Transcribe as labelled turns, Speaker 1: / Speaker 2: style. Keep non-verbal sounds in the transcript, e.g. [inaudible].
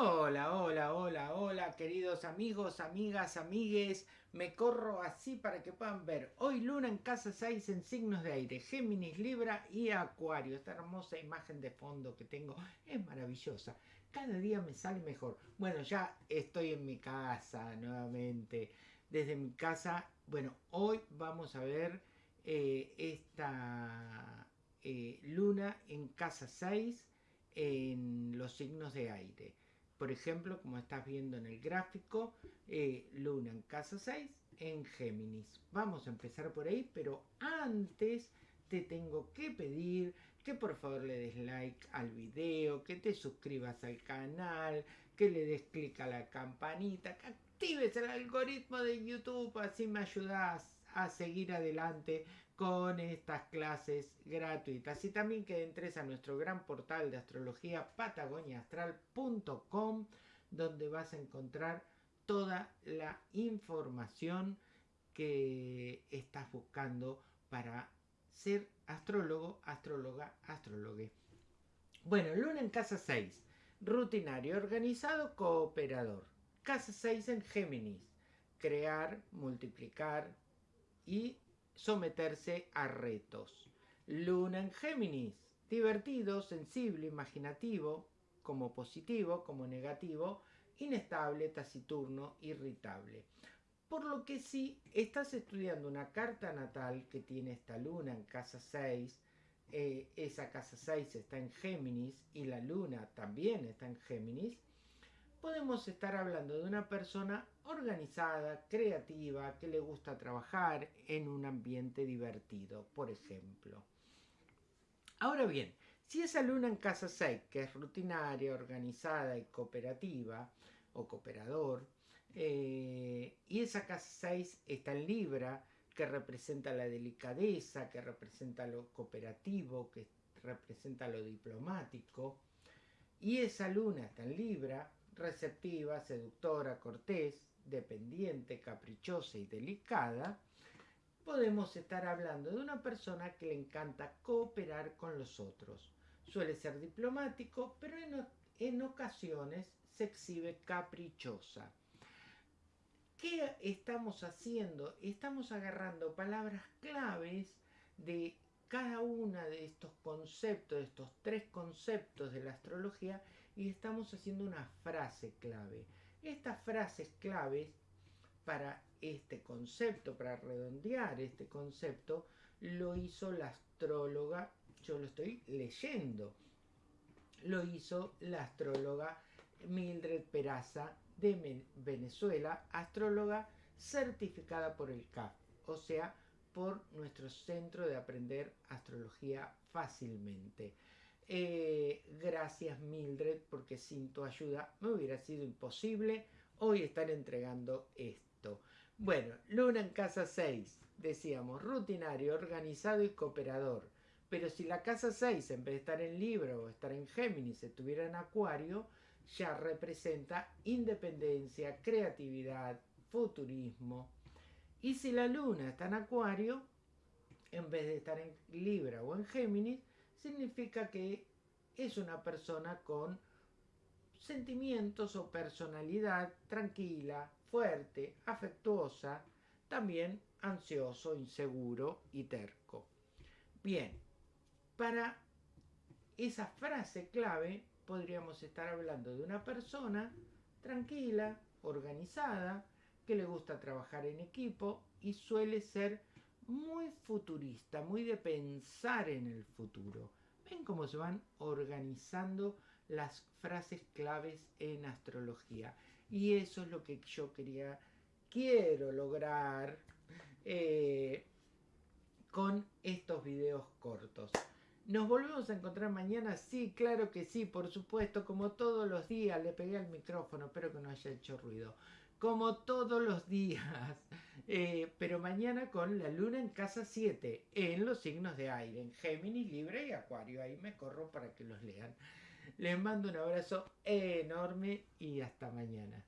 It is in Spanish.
Speaker 1: Hola, hola, hola, hola, queridos amigos, amigas, amigues. Me corro así para que puedan ver. Hoy Luna en casa 6 en signos de aire, Géminis, Libra y Acuario. Esta hermosa imagen de fondo que tengo es maravillosa. Cada día me sale mejor. Bueno, ya estoy en mi casa nuevamente. Desde mi casa, bueno, hoy vamos a ver eh, esta eh, Luna en casa 6 en los signos de aire. Por ejemplo, como estás viendo en el gráfico, eh, Luna en casa 6 en Géminis. Vamos a empezar por ahí, pero antes te tengo que pedir que por favor le des like al video, que te suscribas al canal, que le des clic a la campanita, que actives el algoritmo de YouTube, así me ayudas a seguir adelante con estas clases gratuitas y también que entres a nuestro gran portal de astrología patagoniaastral.com donde vas a encontrar toda la información que estás buscando para ser astrólogo, astróloga, astrólogue. Bueno, luna en casa 6, rutinario, organizado, cooperador. Casa 6 en Géminis, crear, multiplicar y someterse a retos. Luna en Géminis, divertido, sensible, imaginativo, como positivo, como negativo, inestable, taciturno, irritable. Por lo que si estás estudiando una carta natal que tiene esta luna en casa 6, eh, esa casa 6 está en Géminis y la luna también está en Géminis, podemos estar hablando de una persona organizada, creativa, que le gusta trabajar en un ambiente divertido, por ejemplo. Ahora bien, si esa luna en casa 6, que es rutinaria, organizada y cooperativa, o cooperador, eh, y esa casa 6 está en Libra, que representa la delicadeza, que representa lo cooperativo, que representa lo diplomático, y esa luna está en Libra, receptiva, seductora, cortés, dependiente, caprichosa y delicada, podemos estar hablando de una persona que le encanta cooperar con los otros. Suele ser diplomático, pero en, ocasiones se exhibe caprichosa. ¿Qué estamos haciendo? Estamos agarrando palabras claves de cada uno de estos conceptos, de estos tres conceptos de la astrología, y estamos haciendo una frase clave. Estas frases claves para este concepto, para redondear este concepto, lo hizo la astróloga, yo lo estoy leyendo, lo hizo la astróloga Mildred Peraza de Venezuela, astróloga certificada por el CAF, o sea, por nuestro centro de aprender astrología fácilmente. Eh, gracias Mildred, porque sin tu ayuda me hubiera sido imposible hoy estar entregando esto. Bueno, Luna en casa 6, decíamos, rutinario, organizado y cooperador. Pero si la casa 6, en vez de estar en Libro o estar en Géminis, estuviera en Acuario, ya representa independencia, creatividad, futurismo. Y si la Luna está en Acuario, en vez de estar en Libra o en Géminis, significa que es una persona con sentimientos o personalidad tranquila, fuerte, afectuosa, también ansioso, inseguro y terco. Bien, para esa frase clave podríamos estar hablando de una persona tranquila, organizada, que le gusta trabajar en equipo y suele ser muy futurista, muy de pensar en el futuro. Ven cómo se van organizando las frases claves en astrología. Y eso es lo que yo quería, quiero lograr eh, con estos videos cortos. ¿Nos volvemos a encontrar mañana? Sí, claro que sí, por supuesto, como todos los días. Le pegué al micrófono, espero que no haya hecho ruido como todos los días. [laughs] Eh, pero mañana con la luna en casa 7, en los signos de aire, en Géminis, Libre y Acuario. Ahí me corro para que los lean. Les mando un abrazo enorme y hasta mañana.